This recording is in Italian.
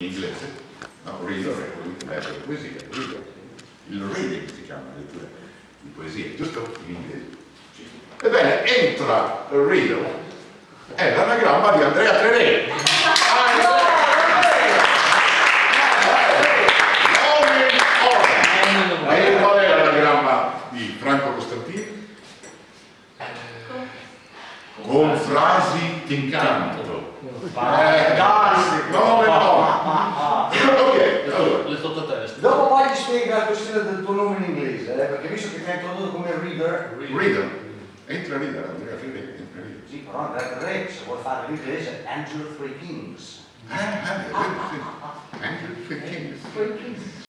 in inglese, no? Che legge la poesia, il reading si chiama lettura di poesia, giusto? In inglese. Ebbene, entra il reader, è l'anagramma di Andrea Trerè. E qual è l'anagramma di Franco Costantino? Con frasi d'incanto. Eh, no, Le sottotesto. Dopo poi ti spiega la questione del tuo nome in inglese, eh, perché visto che mi hai introdotto come reader, Reader. Entra reader, Andrea Trerè, entra reader. sì, però Andrea Re, se vuoi fare l'inglese, Andrew Three Kings. Eh, eh, sì. Andrew Three Kings.